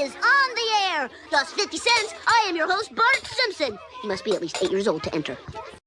is on the air. Just 50 cents. I am your host, Bart Simpson. You must be at least eight years old to enter.